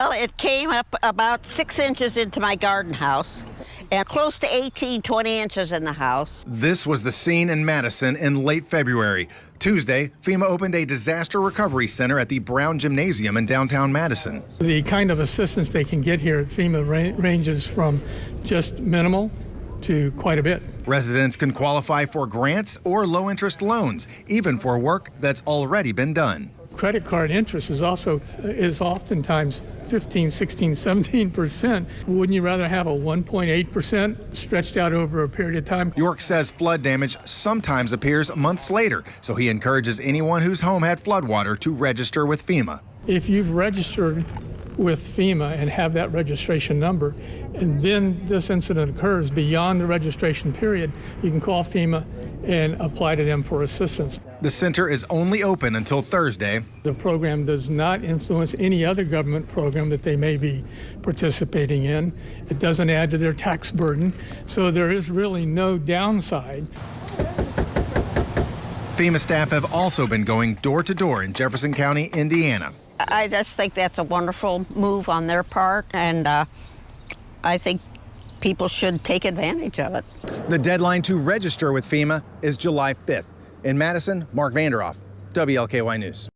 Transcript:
Well, it came up about six inches into my garden house and close to 18, 20 inches in the house. This was the scene in Madison in late February. Tuesday, FEMA opened a disaster recovery center at the Brown Gymnasium in downtown Madison. The kind of assistance they can get here at FEMA ra ranges from just minimal to quite a bit. Residents can qualify for grants or low interest loans, even for work that's already been done. Credit card interest is also is oftentimes 15, 16, 17 percent. Wouldn't you rather have a 1.8 percent stretched out over a period of time? York says flood damage sometimes appears months later, so he encourages anyone whose home had floodwater to register with FEMA. If you've registered with FEMA and have that registration number, and then this incident occurs beyond the registration period, you can call FEMA and apply to them for assistance. The center is only open until Thursday. The program does not influence any other government program that they may be participating in. It doesn't add to their tax burden, so there is really no downside. FEMA staff have also been going door to door in Jefferson County, Indiana. I just think that's a wonderful move on their part, and uh, I think people should take advantage of it. The deadline to register with FEMA is July 5th. In Madison, Mark Vanderoff, WLKY News.